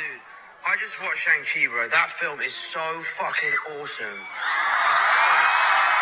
Dude, I just watched Shang-Chi, bro. That film is so fucking awesome.